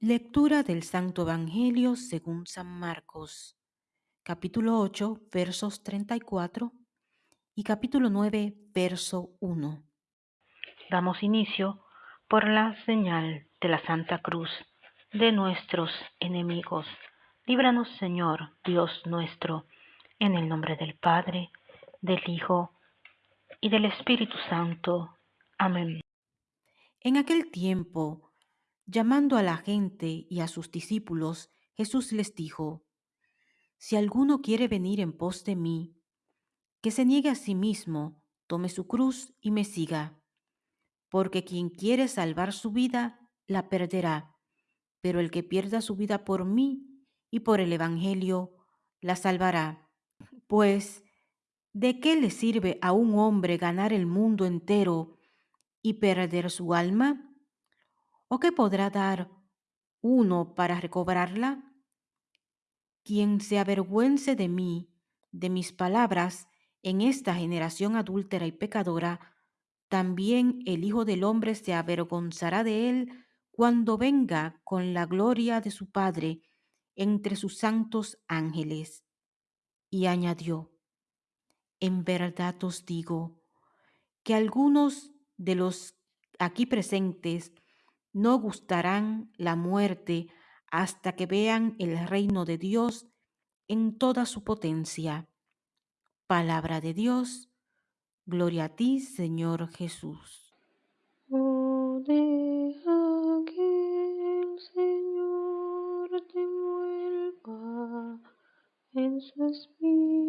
Lectura del Santo Evangelio según San Marcos, capítulo 8, versos 34 y capítulo 9, verso 1. Damos inicio por la señal de la Santa Cruz de nuestros enemigos. Líbranos, Señor, Dios nuestro, en el nombre del Padre, del Hijo y del Espíritu Santo. Amén. En aquel tiempo, Llamando a la gente y a sus discípulos, Jesús les dijo, Si alguno quiere venir en pos de mí, que se niegue a sí mismo, tome su cruz y me siga. Porque quien quiere salvar su vida, la perderá, pero el que pierda su vida por mí y por el Evangelio, la salvará. Pues, ¿de qué le sirve a un hombre ganar el mundo entero y perder su alma? ¿O qué podrá dar uno para recobrarla? Quien se avergüence de mí, de mis palabras, en esta generación adúltera y pecadora, también el Hijo del Hombre se avergonzará de él cuando venga con la gloria de su Padre entre sus santos ángeles. Y añadió, en verdad os digo que algunos de los aquí presentes no gustarán la muerte hasta que vean el reino de Dios en toda su potencia. Palabra de Dios, gloria a ti, Señor Jesús. Deja que el Señor te vuelva en su espíritu